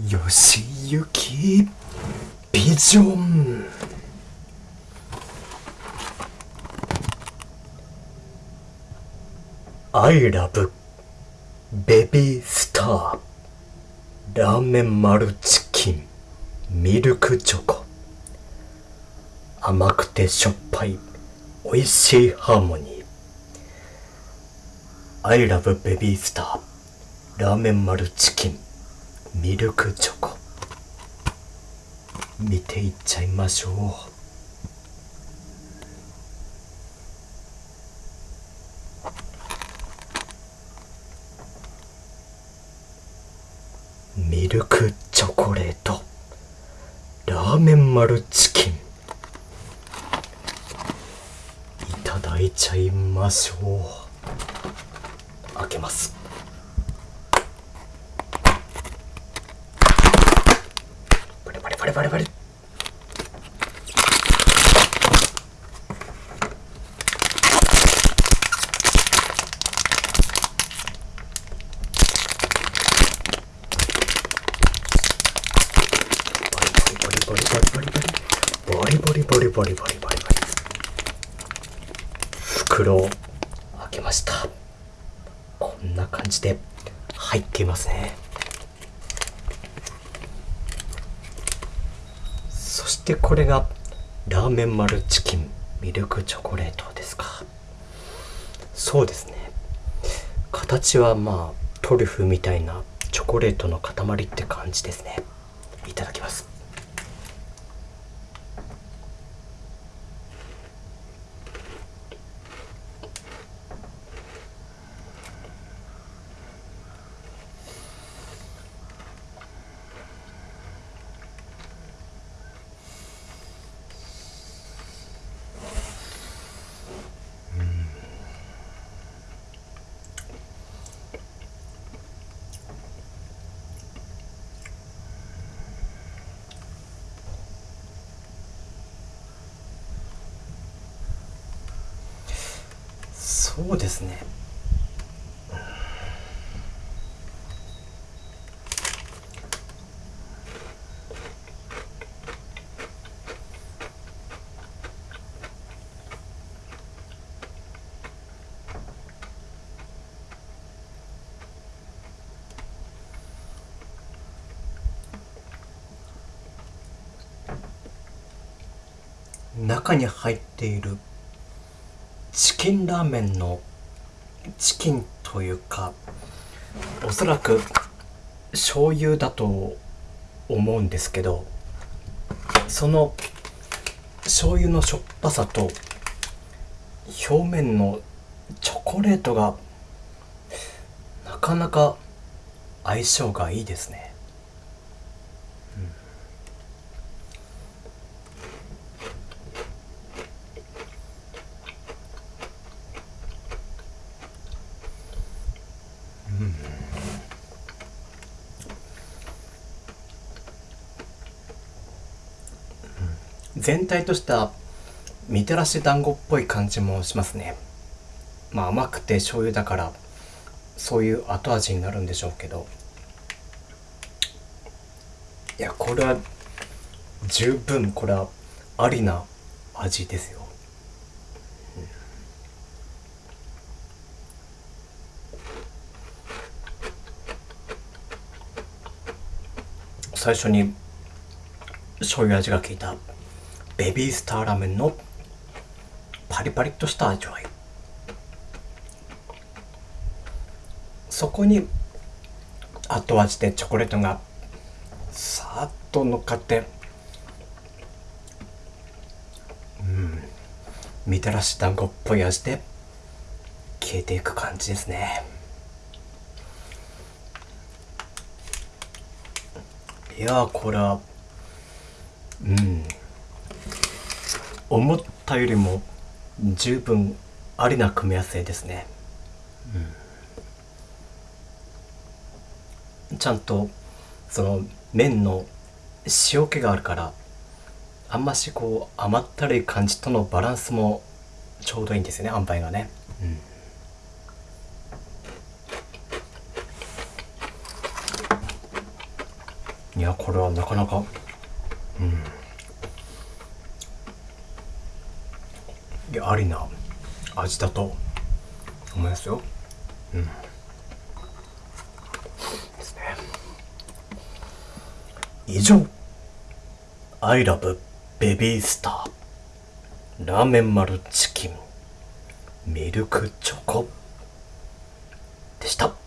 よしゆきビジョン。アイラブベビースターラーメンマルチキンミルクチョコ。甘くてしょっぱい美味しいハーモニー。アイラブベビースターラーメンマルチキン。ミルクチョコ。見ていっちゃいましょう。ミルクチョコレート。ラーメンマルチキン。いただいちゃいましょう。開けます。バリバリバリバリ。バリバリバリバリバリバリバリバリバリバリバリバリバリ袋を開けましたこんな感じで入っていますねそしてこれがラーメン丸チキンミルクチョコレートですか。そうですね。形はまあトリュフみたいなチョコレートの塊って感じですね。いただきます。そうですね。中に入っているチキンラーメンのチキンというかおそらく醤油だと思うんですけどその醤油のしょっぱさと表面のチョコレートがなかなか相性がいいですね。うん。全体としたみたらし団子っぽい感じもしますね。まあ甘くて醤油だからそういう後味になるんでしょうけど。いやこれは十分これはありな味ですよ。最初に醤油味が効いたベビースターラーメンのパリパリっとした味わい。そこに後味でチョコレートがさーっと乗っかってうんみたらし団子っぽい味で消えていく感じですね。いやこれはうん。思ったよりも十分ありな組み合わせですね、うん、ちゃんとその麺の塩気があるからあんましこう甘ったるい感じとのバランスもちょうどいいんですよね塩梅がね、うん。いやこれはなかなか。うん。いやありな味だと思いますよ。うん。ですね。以上。I love ベビースターラーメン丸チキン。ミルクチョコ。でした。